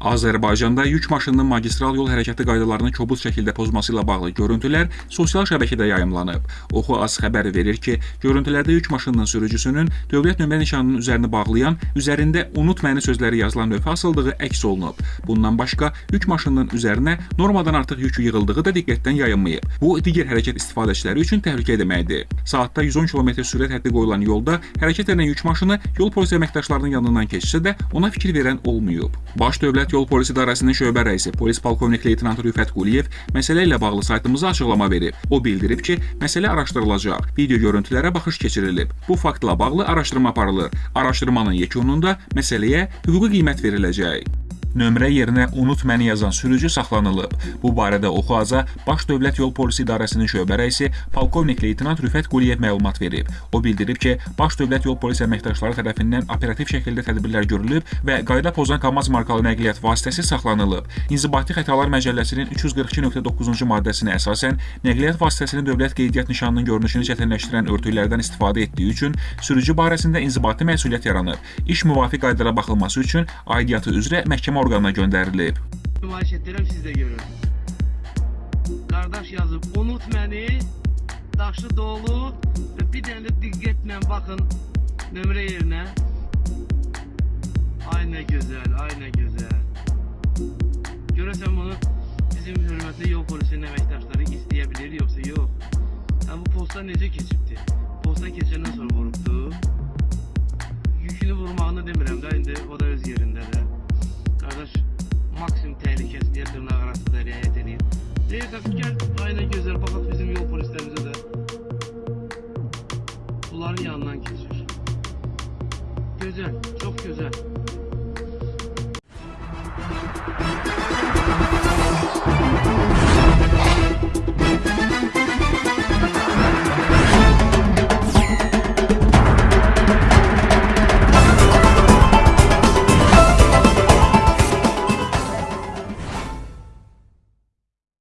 Azərbaycanda yük maşınının magistral yol hərəkəti qaydalarını kobud şəkildə pozması ilə bağlı görüntülər sosial şəbəkədə yayımlanıb. Oxu Az xəbər verir ki, görüntülərdə yük maşınının sürücüsünün dövlət nömrə nişanının üzərini bağlayan, üzərində "unut məni" sözləri yazılan lövhə asıldığı əks olunub. Bundan başqa, yük maşınının üzərinə normadan artıq yük yığıldığı da diqqətdən yayınmayıb. Bu digər hərəkət istifadəçiləri üçün təhlükə deməkdir. Saatda 110 km sürət həddi qoyulan yolda hərəkət edən yük maşını yol polisi əməkdaşlarının yanından keçsə də ona fikir verən olmayıb. Baş Dövlət Yol Polisi İdarəsinin şöbə rəisi polis polkovnik leytenant Rüfət Quliyev məsələ ilə bağlı saytımıza açıqlama verib. O bildirib ki, məsələ araşdırılacaq. Video görüntülərə baxış keçirilib. Bu faktla bağlı araşdırma aparılır. Araşdırmanın yekununda məsələyə hüquqi qiymət veriləcək. Nömrə yerinə "unut məni" yazan sürücü saxlanılıb. Bu barədə Oxuaza Baş Dövlət Yol Polisi İdarəsinin şöbə rəisi polkovnik leytenant Rüfət Quliyev məlumat verib. O bildirib ki, Baş Dövlət Yol Polisi əməkdaşları tərəfindən operativ şəkildə tədbirlər görülüb və qayda pozan KAMAZ markalı nəqliyyat vasitəsi saxlanılıb. İnzibati xətalar məcəlləsinin 342.9-cu maddəsinə əsasən nəqliyyat vasitəsinin dövlət qeydiyyat nişanının görünüşünü çətinləşdirən örtüklərdən istifadə etdiyi üçün sürücü barəsində inzibati məsuliyyət yaranıb. İş müvafiq qaydara baxılması üçün aidiyyatı üzrə məhkəmə orqanına göndərilib. Nümayiş etdirəm siz də görün. Qardaş yazıb unut məni. Daşı dolu və bir dənə də diqqətlə baxın nömrə yerinə. Ay nə gözəl, ay nə gözəl. Görəsən bunu bizim hörmətli yol polisinin əməkdaşları istəyə bilir yoxsa yox? Hə bu posta necə keçibdi? Posta keçəndən sonra vurubdu. Yükünü vurmağını demirəm də indi o da tehlikesi diye tırnak arası da yeteneği. Değil takip gel ayna gözler fakat bizim yol polislerimize de suların yanından geçiyor. Güzel, çok güzel.